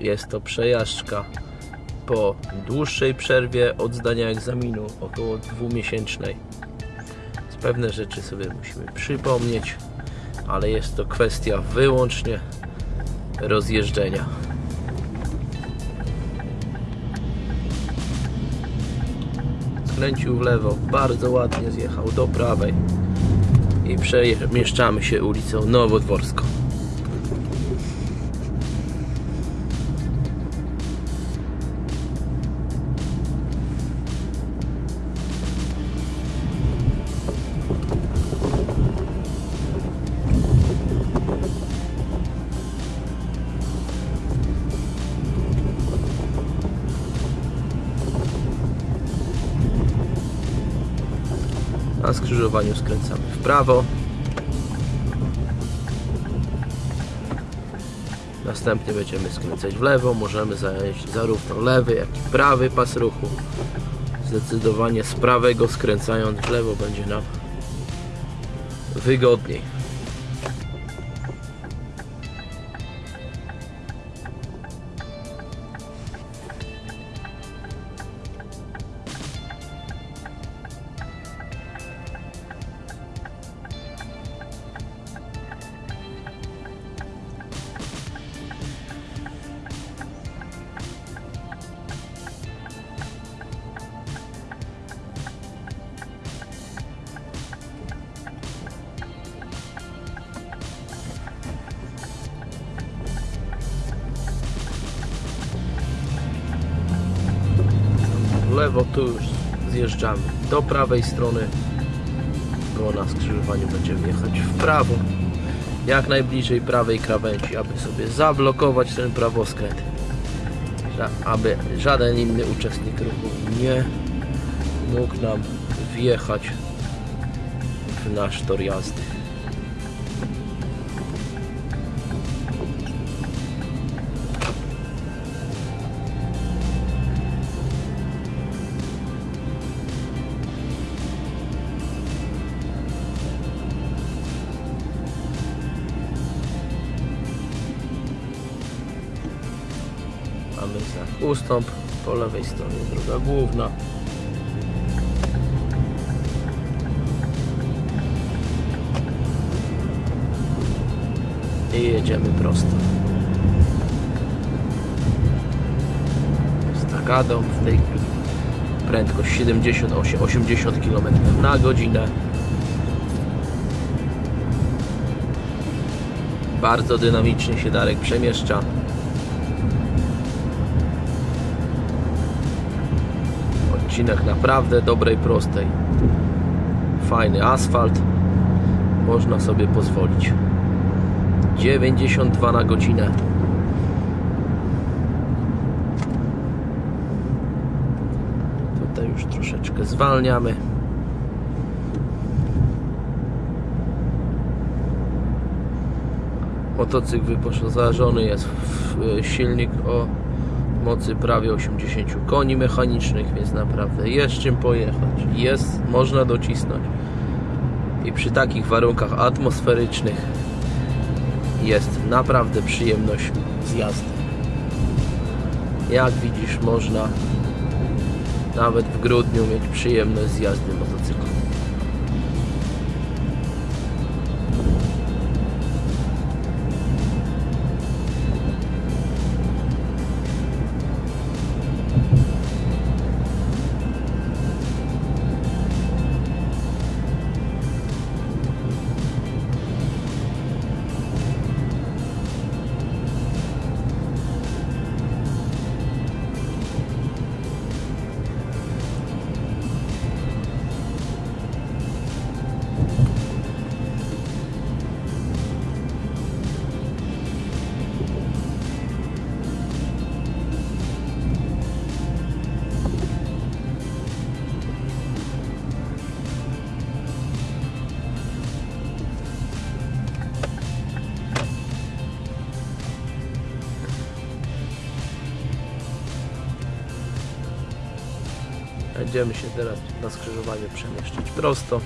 Jest to przejażdżka po dłuższej przerwie od zdania egzaminu, około dwumiesięcznej. Z pewne rzeczy sobie musimy przypomnieć, ale jest to kwestia wyłącznie rozjeżdżenia. Skręcił w lewo, bardzo ładnie zjechał do prawej i przemieszczamy się ulicą Nowodworską. Na skrzyżowaniu skręcamy w prawo. Następnie będziemy skręcać w lewo. Możemy zająć zarówno lewy, jak i prawy pas ruchu. Zdecydowanie z prawego skręcając w lewo będzie nam wygodniej. Lewo tu już zjeżdżamy. Do prawej strony bo na skrzyżowaniu będziemy jechać w prawo. Jak najbliżej prawej krawędzi aby sobie zablokować ten prawoskręt aby żaden inny uczestnik ruchu nie mógł nam wjechać w nasz tor jazdy mamy ustąp po lewej stronie droga główna. I jedziemy prosto. Stakadą w tej chwili. Prędkość 78-80 km na godzinę. Bardzo dynamicznie się Darek przemieszcza odcinek naprawdę dobrej, prostej. Fajny asfalt. Można sobie pozwolić. 92 na godzinę. Tutaj już troszeczkę zwalniamy. Motocykl wyposażony jest w silnik o mocy prawie 80 koni mechanicznych, więc naprawdę jest czym pojechać. Jest, można docisnąć. I przy takich warunkach atmosferycznych jest naprawdę przyjemność z jazdy. Jak widzisz, można nawet w grudniu mieć przyjemność z jazdy motocyklem. Będziemy się teraz na skrzyżowaniu przemieszczać prosto.